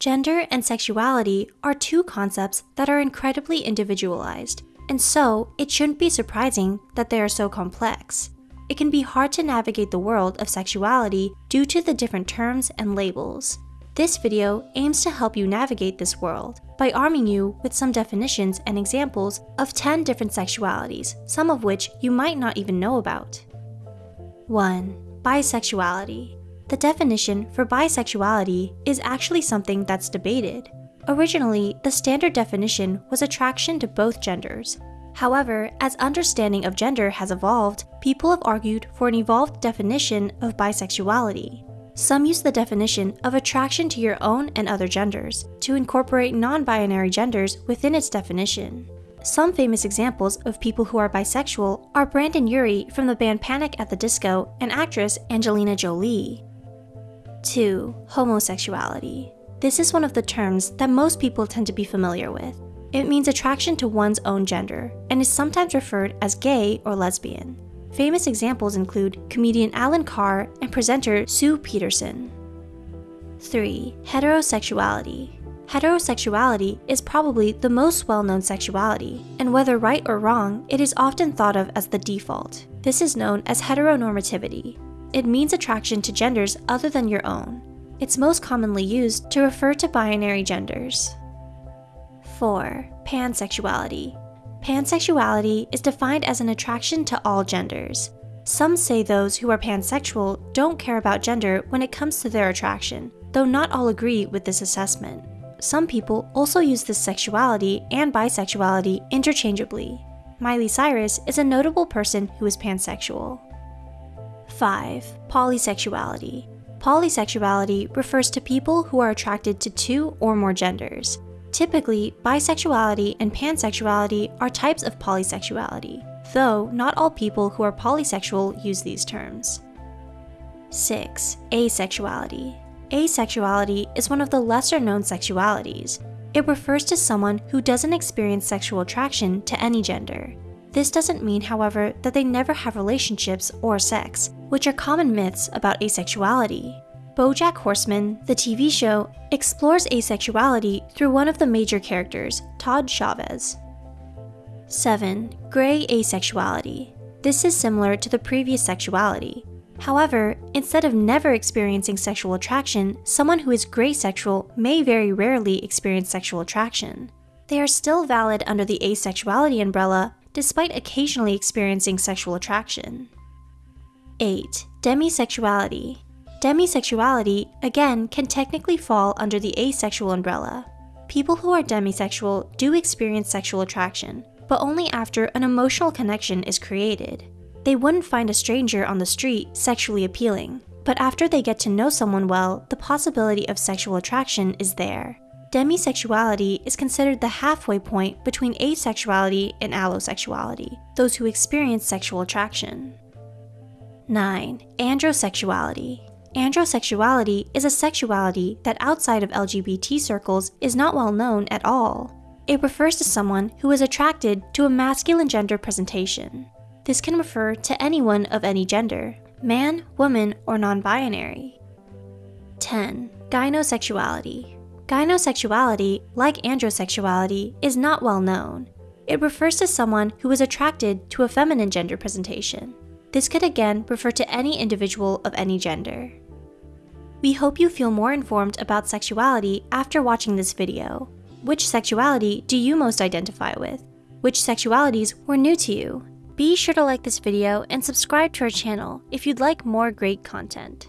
Gender and sexuality are two concepts that are incredibly individualized, and so it shouldn't be surprising that they are so complex. It can be hard to navigate the world of sexuality due to the different terms and labels. This video aims to help you navigate this world by arming you with some definitions and examples of 10 different sexualities, some of which you might not even know about. 1. Bisexuality the definition for bisexuality is actually something that's debated. Originally, the standard definition was attraction to both genders. However, as understanding of gender has evolved, people have argued for an evolved definition of bisexuality. Some use the definition of attraction to your own and other genders to incorporate non binary genders within its definition. Some famous examples of people who are bisexual are Brendon Urie from the band Panic at the Disco and actress Angelina Jolie. 2. Homosexuality. This is one of the terms that most people tend to be familiar with. It means attraction to one's own gender and is sometimes referred as gay or lesbian. Famous examples include comedian Alan Carr and presenter Sue Peterson. 3. Heterosexuality. Heterosexuality is probably the most well known sexuality, and whether right or wrong, it is often thought of as the default. This is known as heteronormativity, it means attraction to genders other than your own. It's most commonly used to refer to binary genders. 4. Pansexuality. Pansexuality is defined as an attraction to all genders. Some say those who are pansexual don't care about gender when it comes to their attraction, though not all agree with this assessment. Some people also use this sexuality and bisexuality interchangeably. Miley Cyrus is a notable person who is pansexual. 5. Polysexuality. Polysexuality refers to people who are attracted to two or more genders. Typically, bisexuality and pansexuality are types of polysexuality, though not all people who are polysexual use these terms. 6. Asexuality. Asexuality is one of the lesser known sexualities. It refers to someone who doesn't experience sexual attraction to any gender. This doesn't mean, however, that they never have relationships or sex, which are common myths about asexuality. Bojack Horseman, the TV show, explores asexuality through one of the major characters, Todd Chavez. 7. Gray asexuality. This is similar to the previous sexuality. However, instead of never experiencing sexual attraction, someone who is gray sexual may very rarely experience sexual attraction. They are still valid under the asexuality umbrella, despite occasionally experiencing sexual attraction. 8. Demisexuality. Demisexuality, again, can technically fall under the asexual umbrella. People who are demisexual do experience sexual attraction, but only after an emotional connection is created. They wouldn't find a stranger on the street sexually appealing, but after they get to know someone well, the possibility of sexual attraction is there. Demisexuality is considered the halfway point between asexuality and allosexuality, those who experience sexual attraction. 9. Androsexuality. Androsexuality is a sexuality that outside of LGBT circles is not well known at all. It refers to someone who is attracted to a masculine gender presentation. This can refer to anyone of any gender, man, woman, or non binary. 10. Gynosexuality. Gynosexuality, like androsexuality, is not well known. It refers to someone who is attracted to a feminine gender presentation. This could again refer to any individual of any gender. We hope you feel more informed about sexuality after watching this video. Which sexuality do you most identify with? Which sexualities were new to you? Be sure to like this video and subscribe to our channel if you'd like more great content.